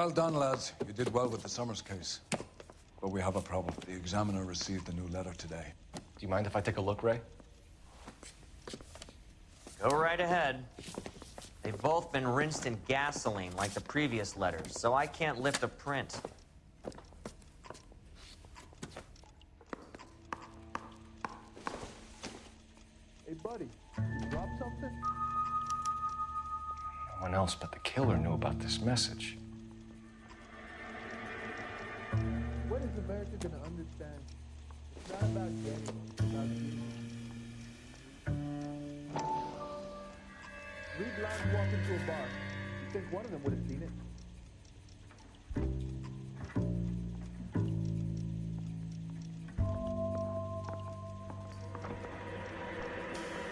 Well done, lads. You did well with the Summers case. But we have a problem. The examiner received a new letter today. Do you mind if I take a look, Ray? Go right ahead. They've both been rinsed in gasoline like the previous letters, so I can't lift a print. Hey, buddy, you dropped something? No one else but the killer knew about this message. Is America gonna understand? It's not about getting, it's about giving. Three blondes walk into a bar. You think one of them would have seen it?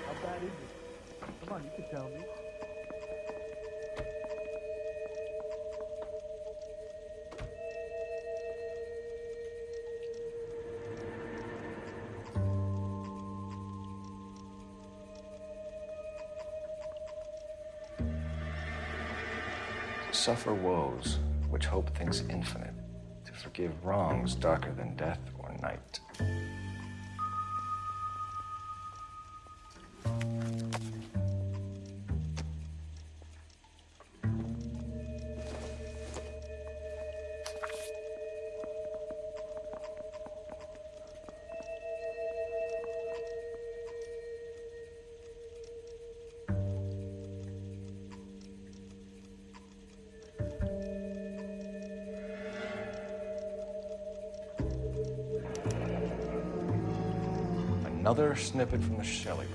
How bad is it? Come on, you can tell me. Suffer woes which hope thinks infinite, to forgive wrongs darker than death or night. Another snippet from the Shelley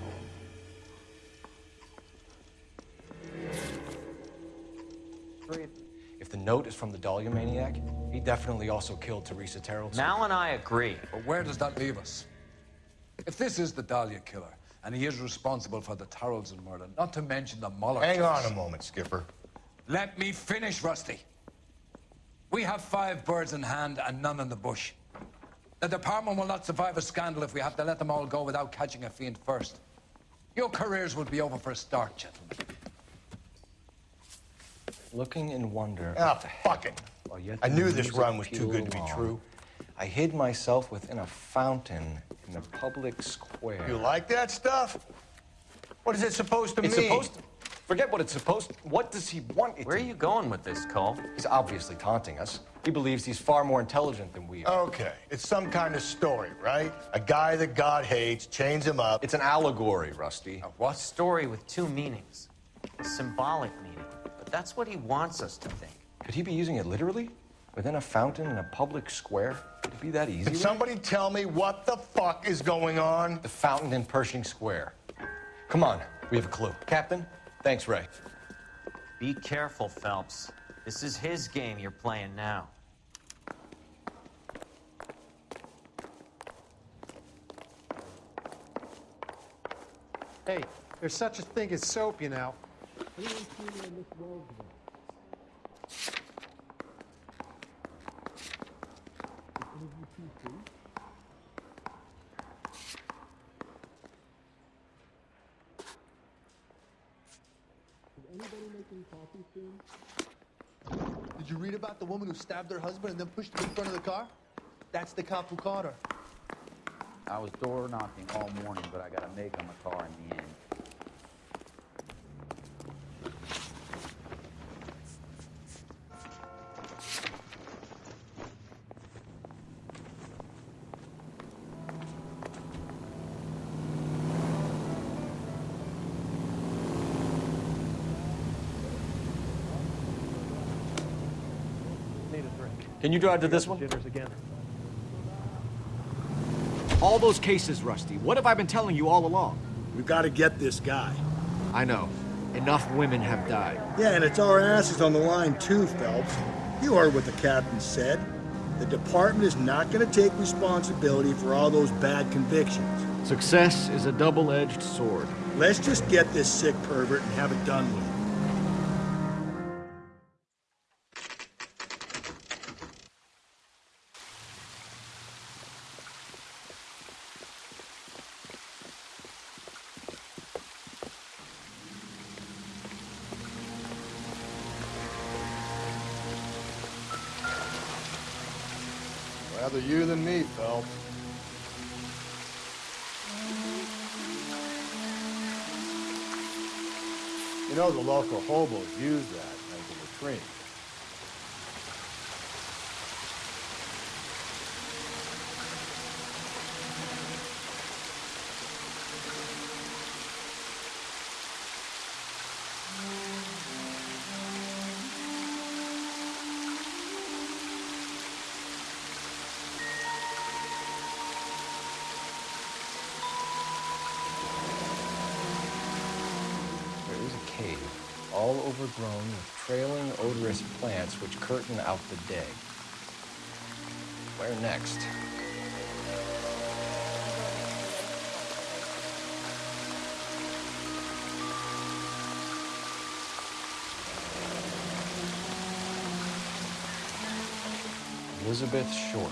poem. If the note is from the Dahlia maniac, he definitely also killed Teresa Terrell. Mal and I agree. But where does that leave us? If this is the Dahlia killer, and he is responsible for the Tarrelson murder, not to mention the Moller Hang case- on a moment, Skipper. Let me finish, Rusty. We have five birds in hand and none in the bush. The department will not survive a scandal if we have to let them all go without catching a fiend first. Your careers will be over for a start, gentlemen. Looking in wonder. Ah, at the fuck it. heaven, while yet I knew this music run was too good to be along, true. I hid myself within a fountain in the public square. You like that stuff? What is it supposed to It's mean? supposed to. Forget what it's supposed to. What does he want it Where are you going with this, Cole? He's obviously taunting us. He believes he's far more intelligent than we are. Okay, it's some kind of story, right? A guy that God hates chains him up. It's an allegory, Rusty. A what? Story with two meanings. A symbolic meaning. But that's what he wants us to think. Could he be using it literally? Within a fountain in a public square? Could it be that easy? Can somebody tell me what the fuck is going on? The fountain in Pershing Square. Come on, we have a clue. Captain, thanks, Ray. Be careful, Phelps. This is his game you're playing now. Hey, there's such a thing as soap, you know. Did you read about the woman who stabbed her husband and then pushed him in front of the car? That's the cop who caught her. I was door knocking all morning, but I got a make on the car in the end. Need a drink. Can you drive to this one? Jitters again. All those cases, Rusty. What have I been telling you all along? We've got to get this guy. I know. Enough women have died. Yeah, and it's our asses on the line too, Phelps. You heard what the captain said. The department is not going to take responsibility for all those bad convictions. Success is a double-edged sword. Let's just get this sick pervert and have it done with. Local hobos use that as a latrine. All overgrown with trailing, odorous plants which curtain out the day. Where next? Elizabeth Short,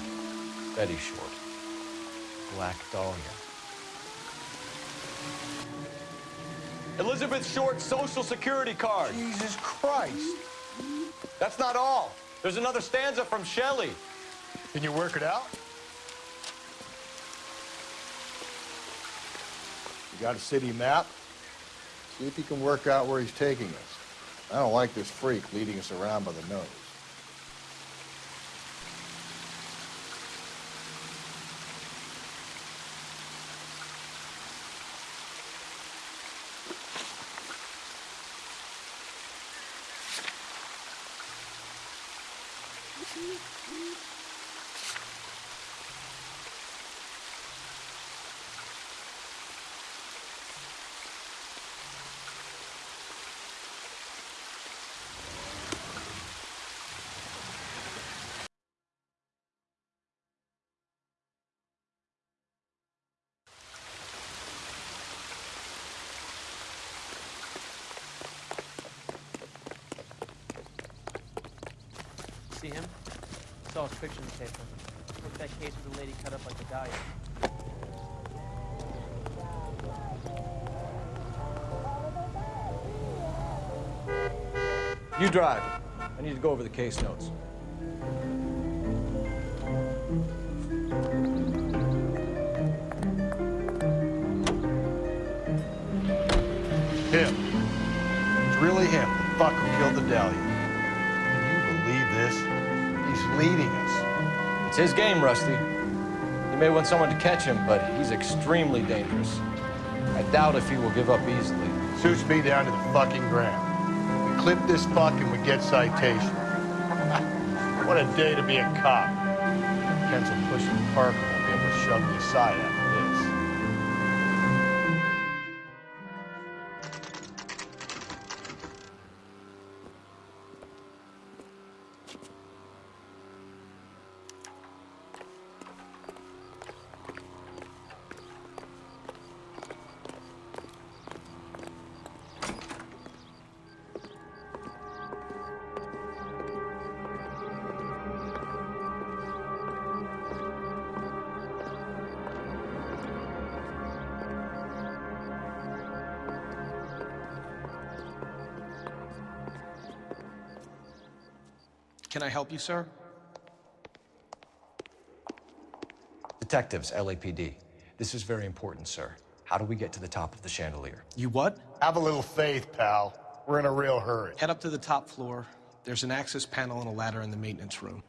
Betty Short, Black Dahlia. Elizabeth Short's social security card. Jesus Christ! That's not all. There's another stanza from Shelley. Can you work it out? You got a city map? See if you can work out where he's taking us. I don't like this freak leading us around by the nose. See him? Saw his picture in the paper. Look at that case with the lady cut up like a dahlia. You drive. I need to go over the case notes. Him. It's really him, the fuck who killed the Dahlia. Leading us. It's his game, Rusty. He may want someone to catch him, but he's extremely dangerous. I doubt if he will give up easily. Suits me down to the fucking ground. We clip this fuck and we get citation. what a day to be a cop. Kensel pushing Parker won't be able to shove me aside Can I help you, sir? Detectives, LAPD. This is very important, sir. How do we get to the top of the chandelier? You what? Have a little faith, pal. We're in a real hurry. Head up to the top floor. There's an access panel and a ladder in the maintenance room.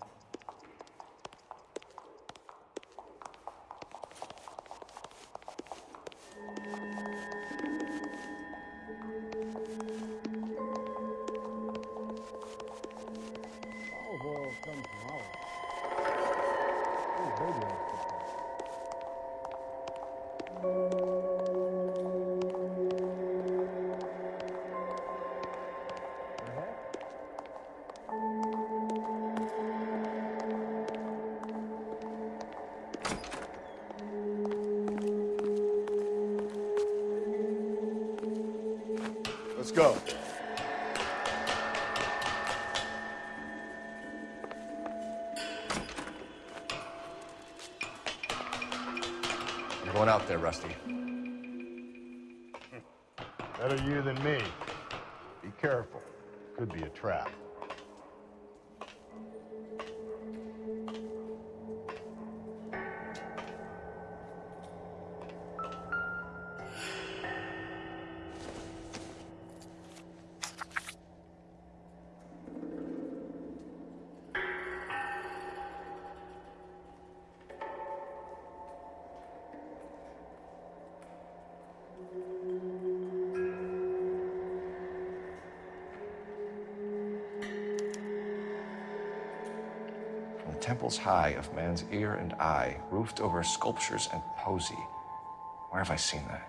Temples high of man's ear and eye, roofed over sculptures and poesy. Where have I seen that?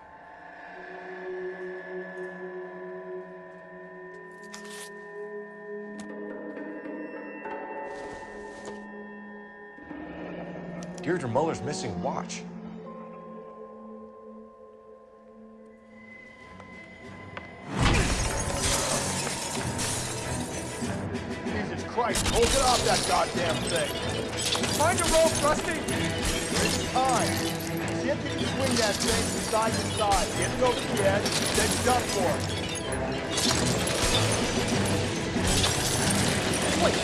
Deirdre Moller's missing watch. That goddamn thing. Find a rope, Rusty! There's time. See if you can swing that thing from side to side. Get it over the edge, then jump for it. Wait!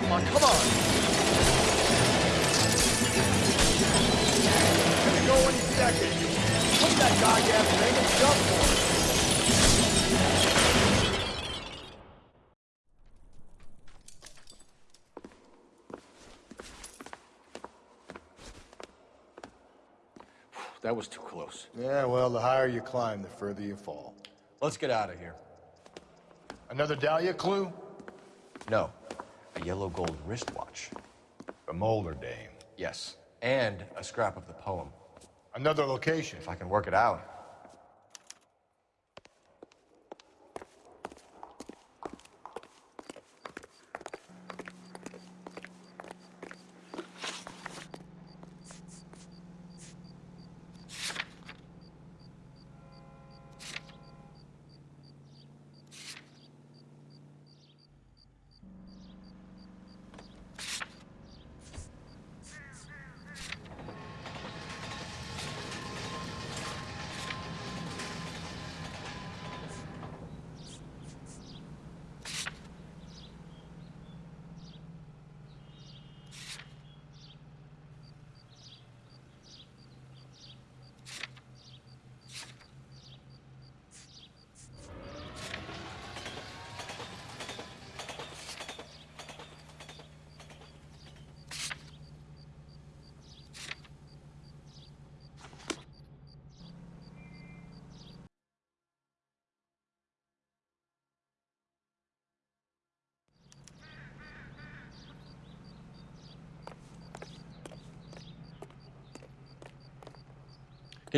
Come on, come on. Gonna go any second. Put that goddamn thing and jump for it. That was too close. Yeah, well, the higher you climb, the further you fall. Let's get out of here. Another Dahlia clue? No, a yellow gold wristwatch. A Molder dame. Yes, and a scrap of the poem. Another location. If I can work it out.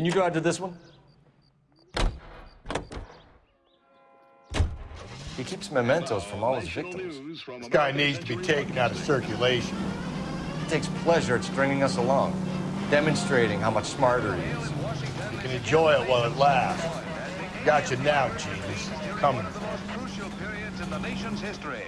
Can you go out to this one? He keeps mementos from all his victims. This guy needs to be taken out of circulation. He takes pleasure at stringing us along, demonstrating how much smarter he is. You can enjoy it while it lasts. Got you now, genius. Coming. crucial periods in the nation's history.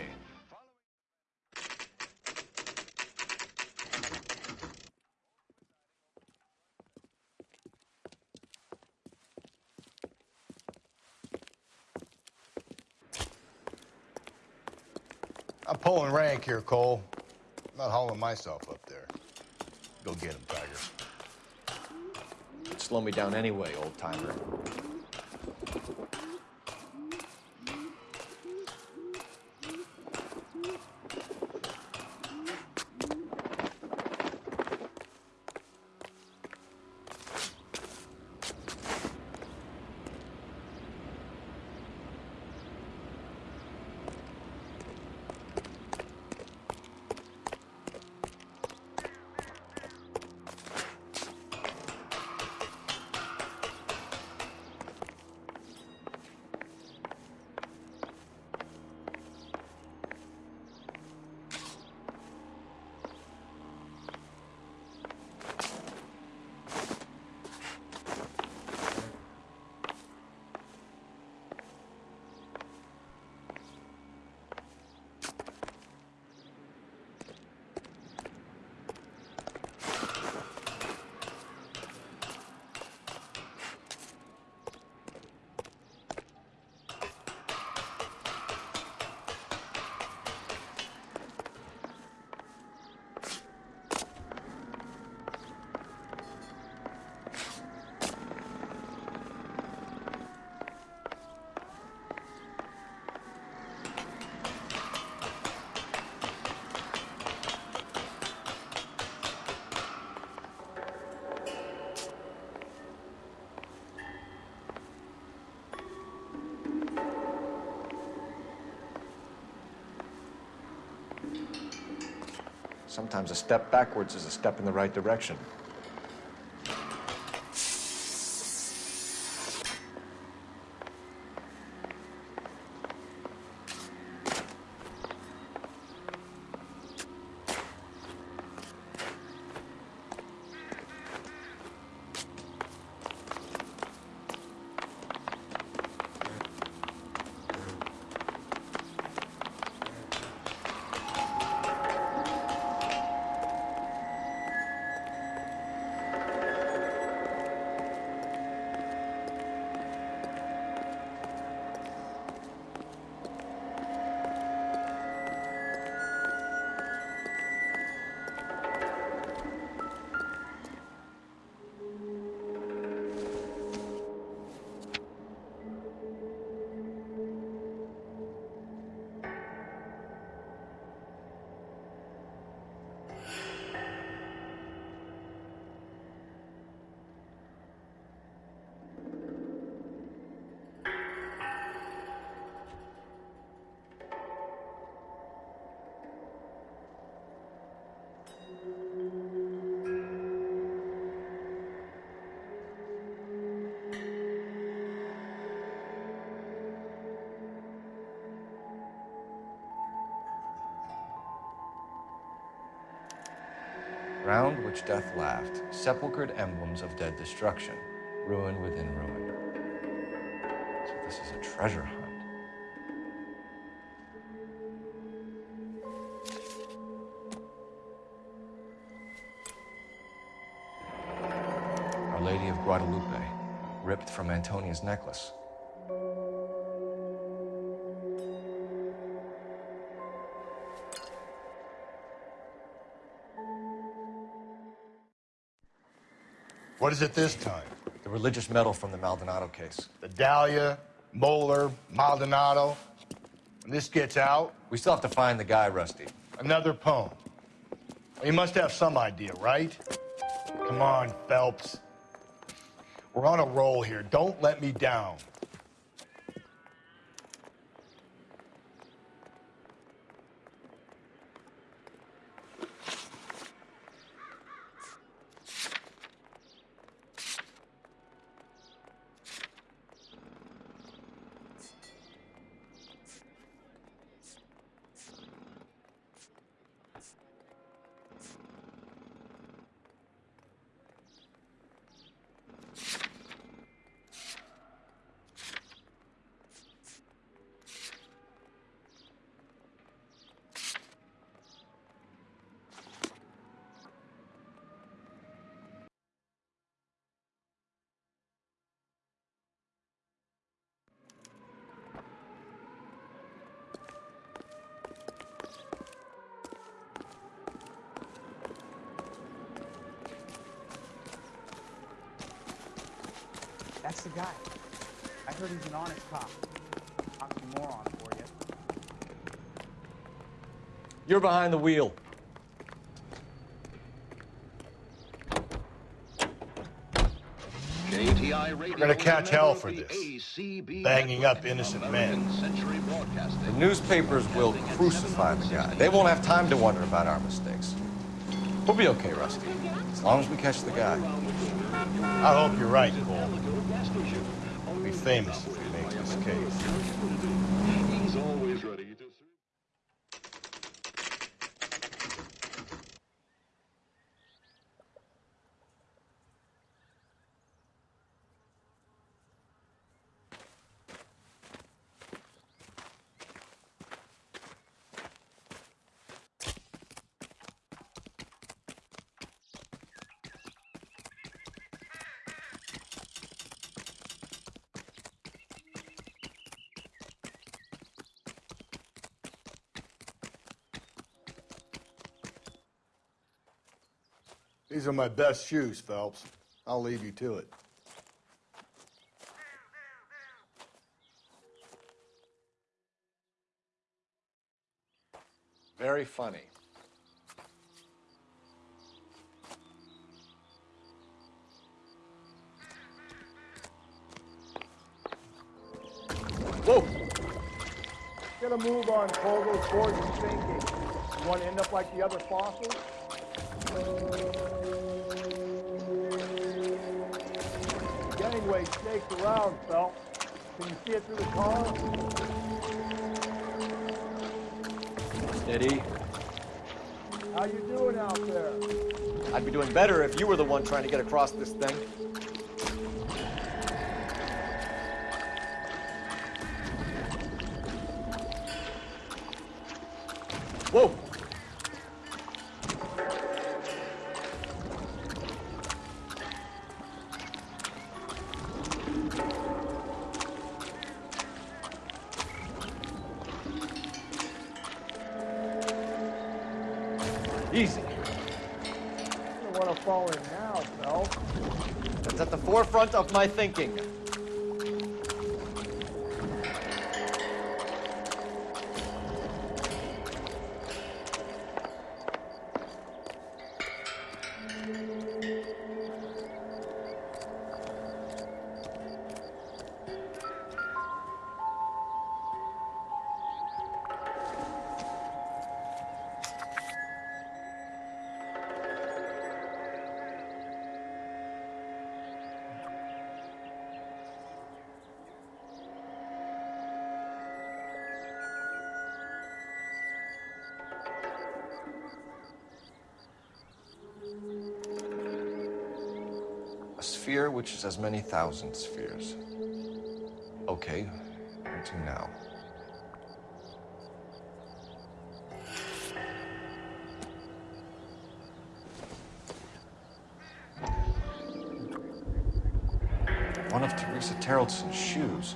Rank here, Cole. I'm not hauling myself up there. Go get him, Tiger. Slow me down anyway, old timer. Sometimes a step backwards is a step in the right direction. Round which death laughed, sepulchred emblems of dead destruction, ruin within ruin. So this is a treasure hunt. Our Lady of Guadalupe, ripped from Antonia's necklace. What is it this time? The religious medal from the Maldonado case. The Dahlia, Moller, Maldonado. When this gets out, We still have to find the guy, Rusty. another poem. You must have some idea, right? Come on, Phelps. We're on a roll here. Don't let me down. That's the guy. I heard he's an honest cop. Oxymoron for you. You're behind the wheel. We're gonna catch hell for this. Banging up innocent men. The newspapers will crucify the guy. They won't have time to wonder about our mistakes. We'll be okay, Rusty. As long as we catch the guy. I hope you're right, Cole. We'll be famous if we make this case. He's always ready to These are my best shoes, Phelps. I'll leave you to it. Very funny. Whoa! Get gonna move on Kogo towards the sinking. You wanna end up like the other fossils? Gangway snakes around, Phelps. Can you see it through the car? Steady. How you doing out there? I'd be doing better if you were the one trying to get across this thing. My thinking. Sphere which is as many thousand spheres. Okay, to now? One of Teresa Terrelson's shoes.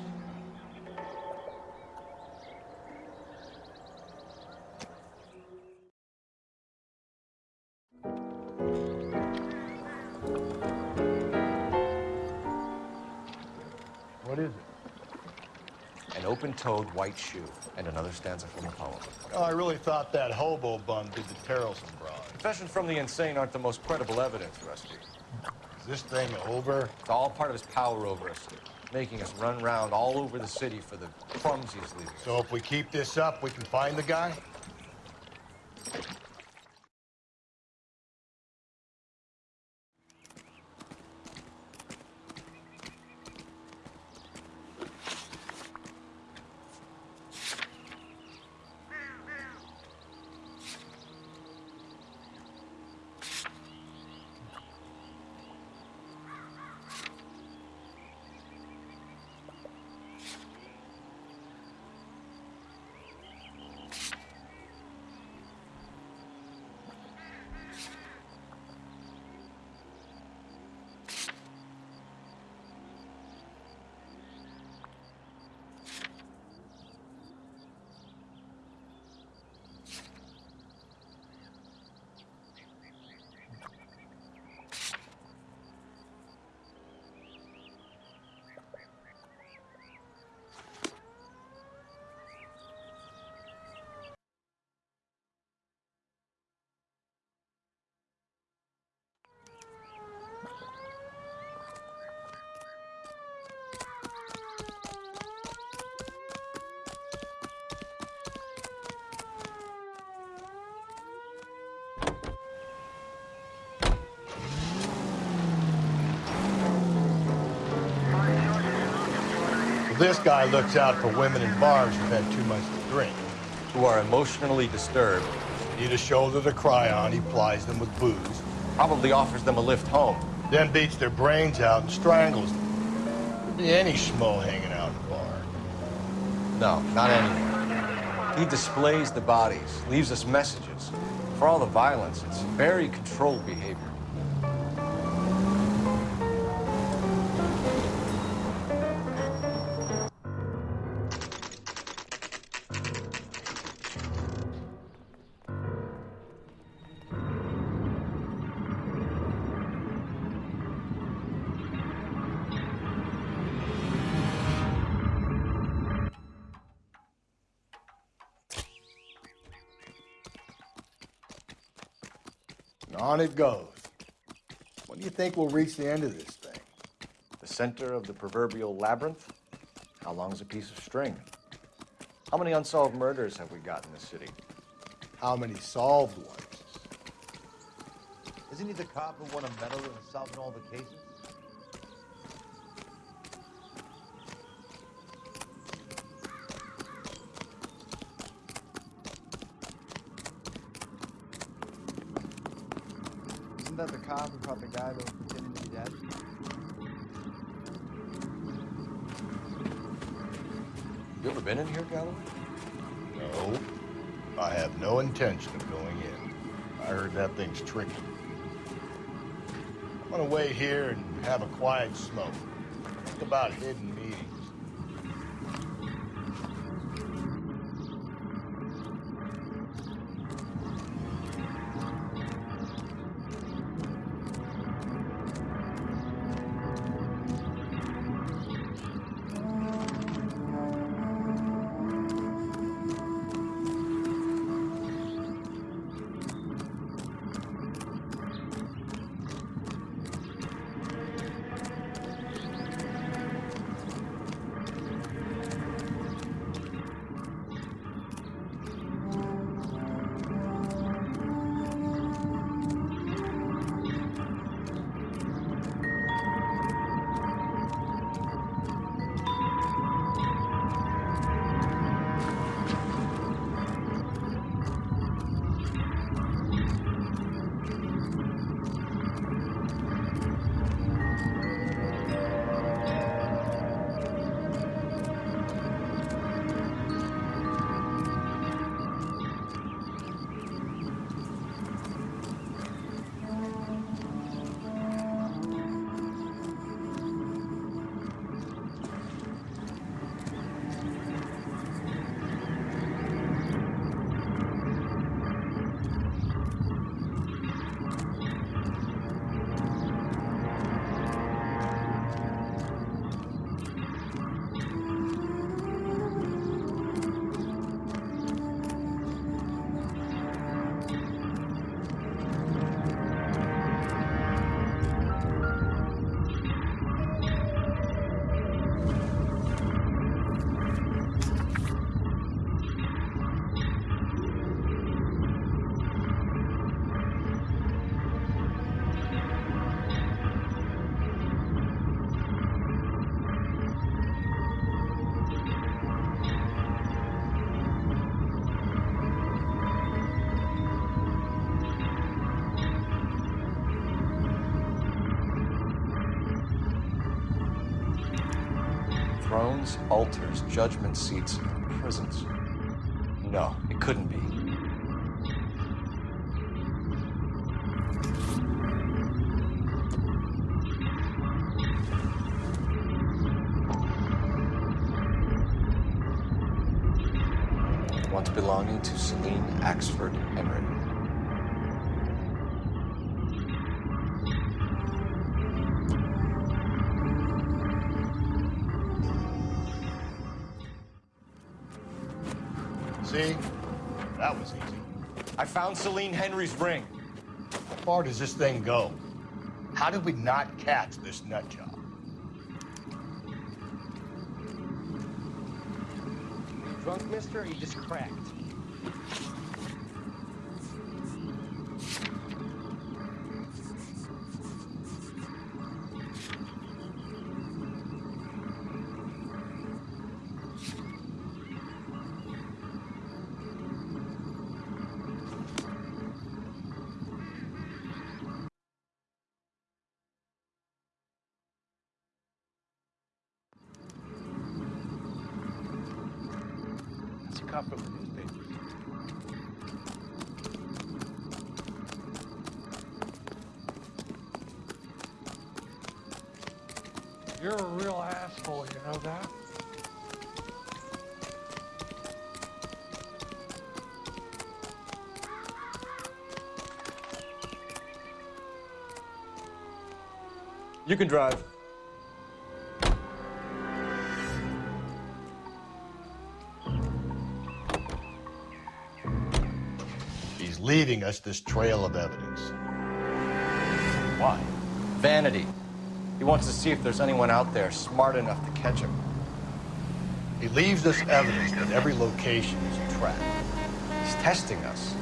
Open-toed white shoe, and another stanza from a poem. Oh, I really thought that hobo bum did the Terrelson broad. Confessions from the insane aren't the most credible evidence, Rusty. Is this thing over? It's all part of his power over us, making us run round all over the city for the crumbs he's leaving. us. So if we keep this up, we can find the guy? This guy looks out for women in bars who've had too much to drink. Who are emotionally disturbed. Need a shoulder to cry on, he plies them with booze. Probably offers them a lift home. Then beats their brains out and strangles them. Could be any schmo hanging out in the bar. No, not anyone. He displays the bodies, leaves us messages. For all the violence, it's very controlled behavior. On it goes. When do you think we'll reach the end of this thing? The center of the proverbial labyrinth? How long's a piece of string? How many unsolved murders have we got in the city? How many solved ones? Isn't he the cop who won a medal in solving all the cases? Isn't that the cop who caught the guy that was pretending to be dead? You ever been in here, Galloway? No. I have no intention of going in. I heard that thing's tricky. I'm gonna wait here and have a quiet smoke. Think about hidden altars, judgment seats, and prisons. No, it couldn't be. Once belonging to Celine Axford Henry. Found Celine Henry's ring. How far does this thing go? How did we not catch this nut job? Drunk, mister, or you just cracked? You're a real asshole, you know that? You can drive. Leaving us this trail of evidence. Why? Vanity. He wants to see if there's anyone out there smart enough to catch him. He leaves us evidence that every location is a trap. He's testing us,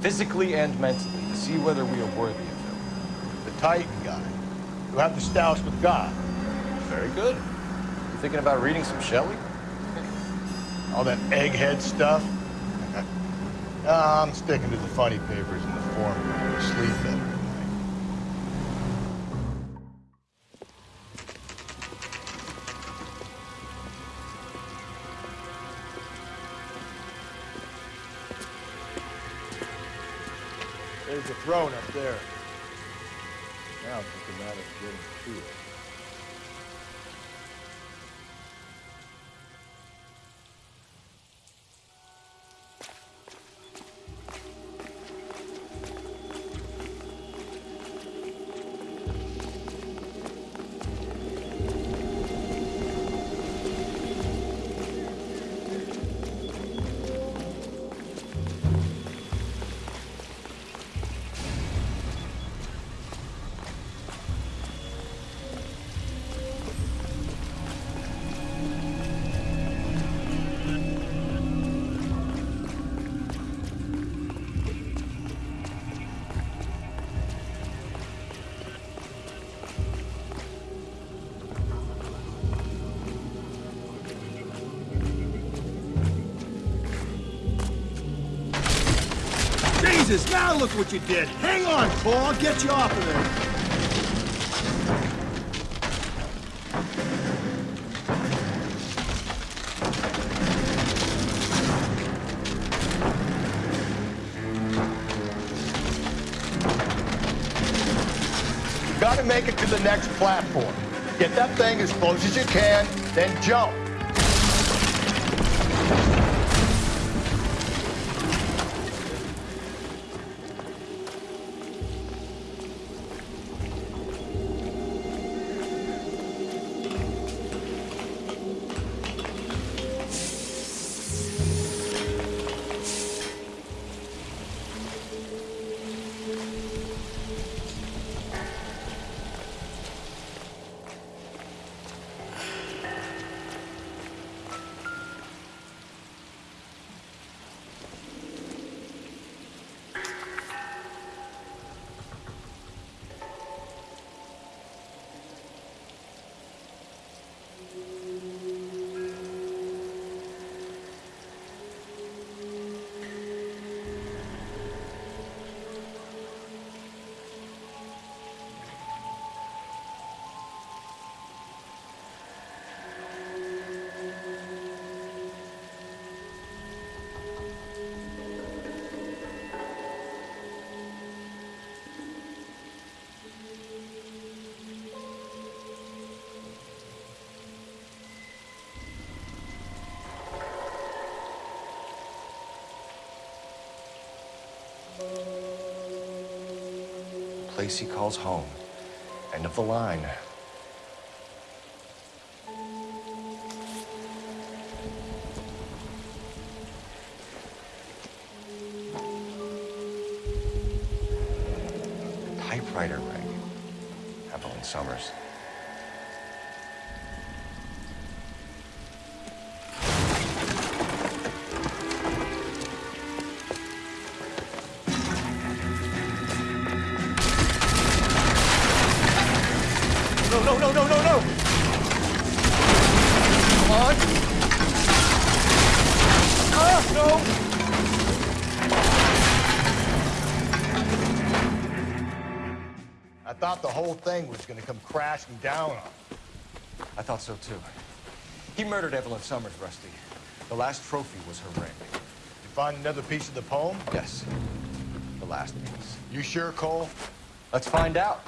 physically and mentally, to see whether we are worthy of him. The Titan guy. You have the stouts with God. Very good. You thinking about reading some Shelley? All that egghead stuff. Nah, I'm sticking to the funny papers and the form. Sleep better tonight. There's a throne up there. Now it's just a matter of getting to it. Now look what you did. Hang on, Paul. I'll get you off of there. Gotta make it to the next platform. Get that thing as close as you can, then jump. Place he calls home. End of the line. Typewriter ring. Evelyn Summers. Whole thing was gonna come crashing down on him. I thought so too. He murdered Evelyn Summers, Rusty. The last trophy was her ring. You find another piece of the poem? Yes. The last piece. You sure, Cole? Let's find out.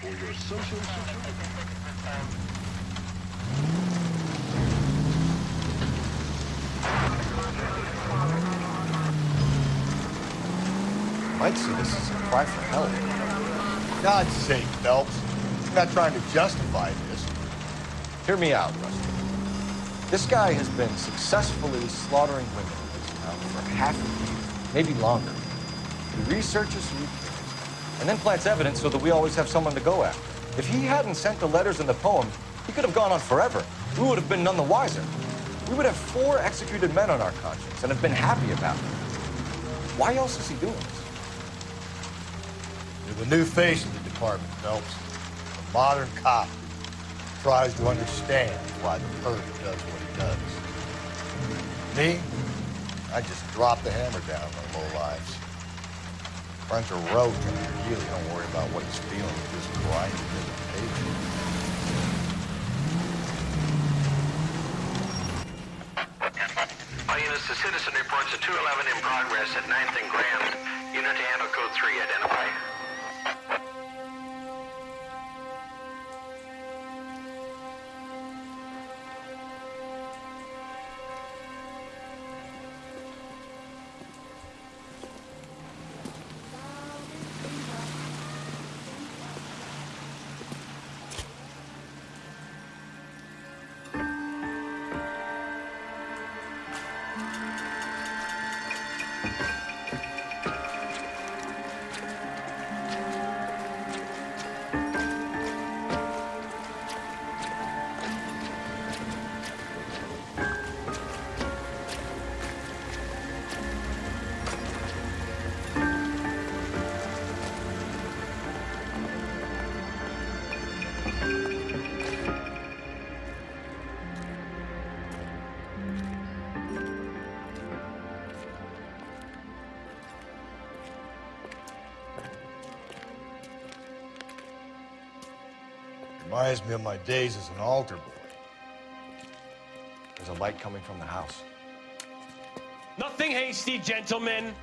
For your social security. Might see this as a cry for help. God's sake, Phelps. I'm not trying to justify this. Hear me out, Rusty. This guy has been successfully slaughtering women for half a maybe longer. He researches he and then plants evidence so that we always have someone to go after. If he hadn't sent the letters and the poem, he could have gone on forever. We would have been none the wiser. We would have four executed men on our conscience and have been happy about it. Why else is he doing this? You're the new face of the department, Phelps. A modern cop tries to understand why the perp does what he does. Me? I just drop the hammer down on low lives. Friends are rogue and you really don't worry about what he's feeling. You just grind it page. All units, the citizen reports a 211 in progress at 9th and Grand. Unit to handle code 3, identify. Reminds me of my days as an altar boy. There's a light coming from the house. Nothing hasty, gentlemen.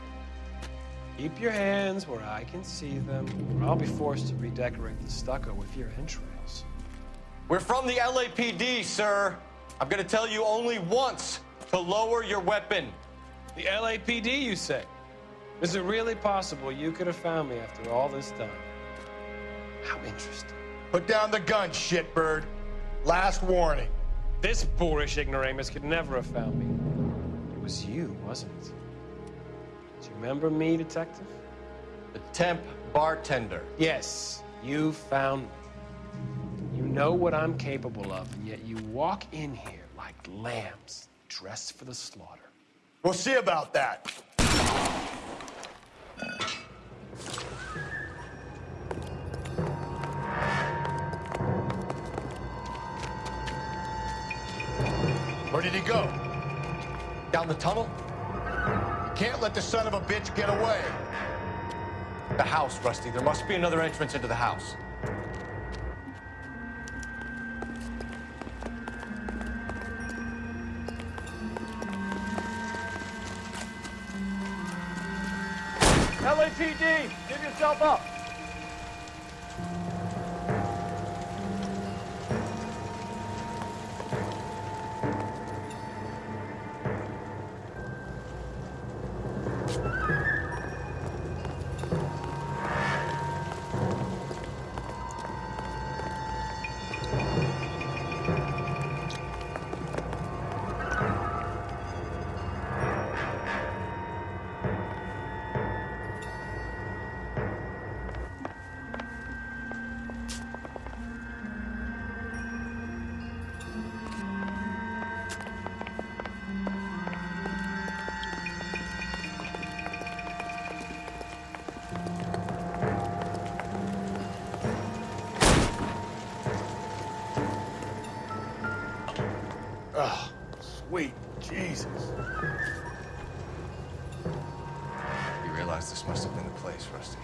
Keep your hands where I can see them, or I'll be forced to redecorate the stucco with your entrails. We're from the LAPD, sir. I'm gonna tell you only once to lower your weapon. The LAPD, you say? Is it really possible you could have found me after all this time? How interesting. Put down the gun, shitbird. Last warning. This boorish ignoramus could never have found me. It was you, wasn't it? Do you remember me, detective? The temp bartender. Yes, you found me. You know what I'm capable of, and yet you walk in here like lambs dressed for the slaughter. We'll see about that. Did he go? Down the tunnel? You can't let the son of a bitch get away. The house, Rusty. There must be another entrance into the house. LAPD, give yourself up. Oh, sweet Jesus. You realize this must have been the place, Rusty.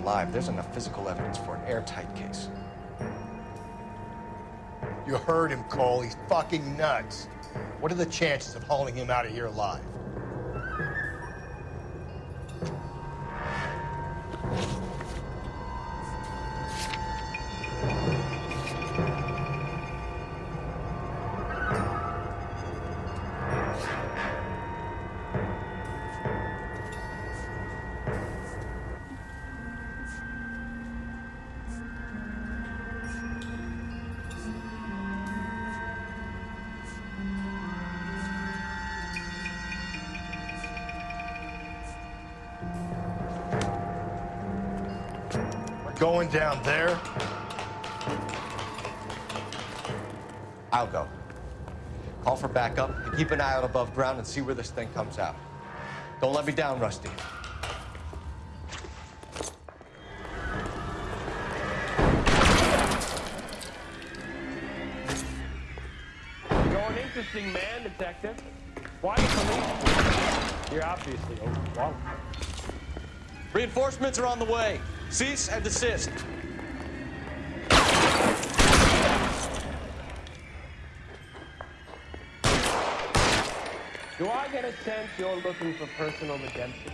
Alive, there's enough physical evidence for an airtight case. You heard him, Cole. He's fucking nuts. What are the chances of hauling him out of here alive? Down there. I'll go. Call for backup and keep an eye out above ground and see where this thing comes out. Don't let me down, Rusty. Going interesting, man, detective. Why the police? You're obviously oh, overwhelmed. Reinforcements are on the way. Cease and desist. Do I get a sense you're looking for personal redemption?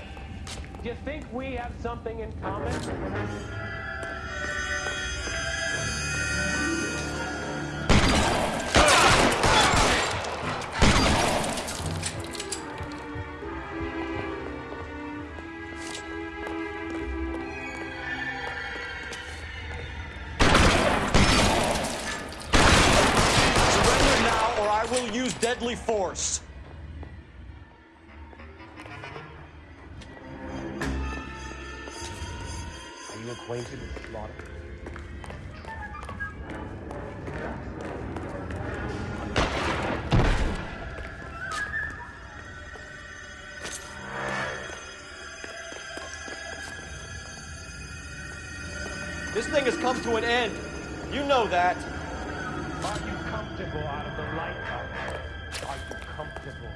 Do you think we have something in common? Thing has come to an end. You know that. Are you comfortable out of the lighthouse? Are you comfortable?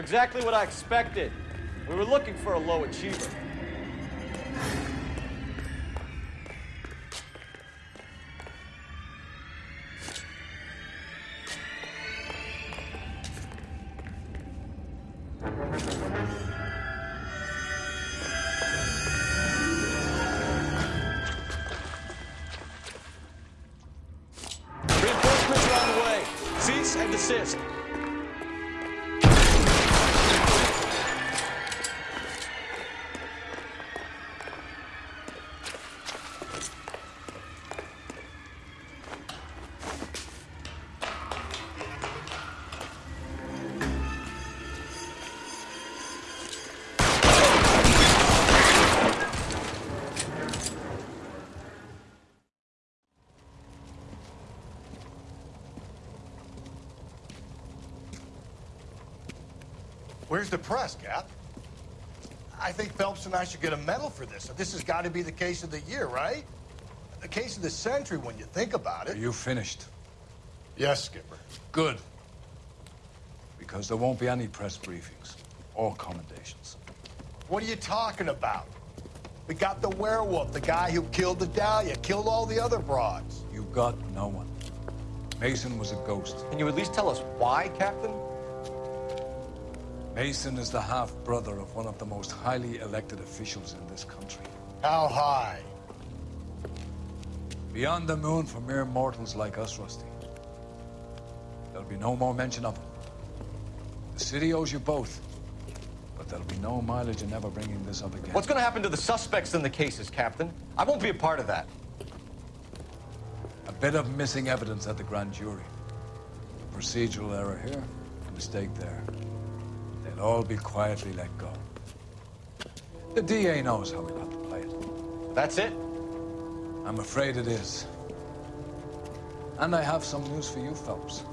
You're exactly what I expected. We were looking for a low achiever. Where's the press, Cap? I think Phelps and I should get a medal for this. This has got to be the case of the year, right? The case of the century when you think about Are it. you finished? Yes, Skipper. Good. Because there won't be any press briefings or commendations. What are you talking about? We got the werewolf, the guy who killed the Dahlia, killed all the other broads. You got no one. Mason was a ghost. Can you at least tell us why, Captain? Mason is the half-brother of one of the most highly elected officials in this country. How high? Beyond the moon for mere mortals like us, Rusty. There'll be no more mention of him. The city owes you both. But there'll be no mileage in ever bringing this up again. What's going to happen to the suspects in the cases, Captain? I won't be a part of that. A bit of missing evidence at the grand jury. A Procedural error here, and mistake there. They'll all be quietly let go. The DA knows how we got to play it. That's it? I'm afraid it is. And I have some news for you, Phelps.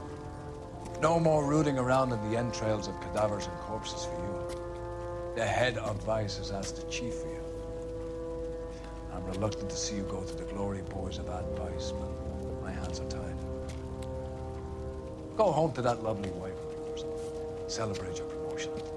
No more rooting around in the entrails of cadavers and corpses for you. The head of Vice has asked the chief for you. I'm reluctant to see you go to the glory boys of advice, but my hands are tied. Go home to that lovely wife of yours. Celebrate your başlamıştı.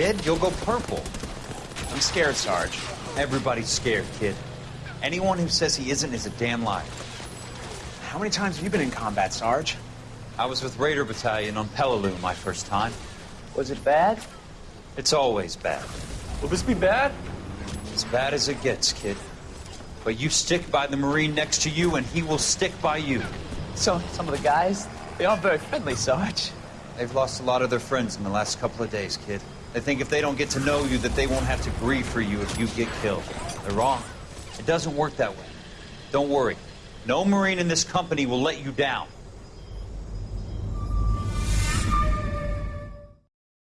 Out, kid. You'll go purple. I'm scared, Sarge. Everybody's scared, kid. Anyone who says he isn't is a damn liar. How many times have you been in combat, Sarge? I was with Raider Battalion on Peleliu my first time. Was it bad? It's always bad. Will this be bad? As bad as it gets, kid. But you stick by the Marine next to you, and he will stick by you. So, some of the guys, they aren't very friendly, Sarge. They've lost a lot of their friends in the last couple of days, kid. They think if they don't get to know you, that they won't have to grieve for you if you get killed. They're wrong. It doesn't work that way. Don't worry. No Marine in this company will let you down.